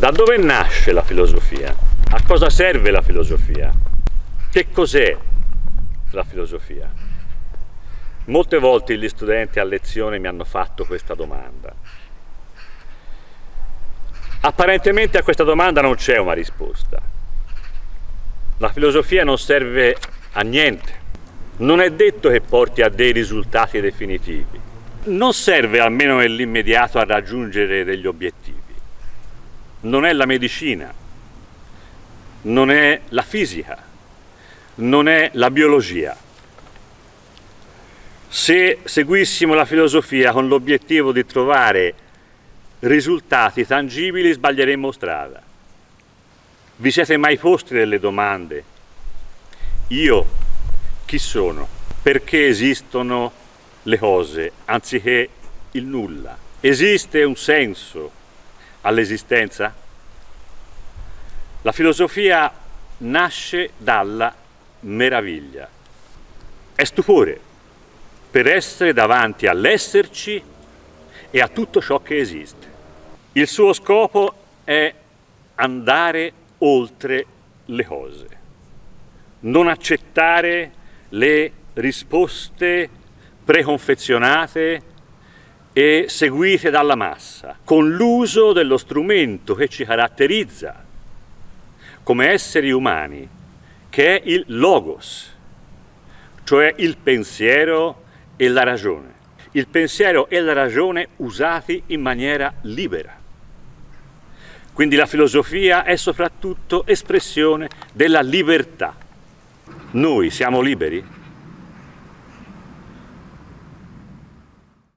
Da dove nasce la filosofia? A cosa serve la filosofia? Che cos'è la filosofia? Molte volte gli studenti a lezione mi hanno fatto questa domanda. Apparentemente a questa domanda non c'è una risposta. La filosofia non serve a niente. Non è detto che porti a dei risultati definitivi. Non serve almeno nell'immediato a raggiungere degli obiettivi non è la medicina, non è la fisica, non è la biologia. Se seguissimo la filosofia con l'obiettivo di trovare risultati tangibili sbaglieremmo strada. Vi siete mai posti delle domande? Io chi sono? Perché esistono le cose anziché il nulla? Esiste un senso all'esistenza? La filosofia nasce dalla meraviglia. È stupore per essere davanti all'esserci e a tutto ciò che esiste. Il suo scopo è andare oltre le cose, non accettare le risposte preconfezionate e seguite dalla massa, con l'uso dello strumento che ci caratterizza come esseri umani, che è il logos, cioè il pensiero e la ragione. Il pensiero e la ragione usati in maniera libera. Quindi la filosofia è soprattutto espressione della libertà. Noi siamo liberi?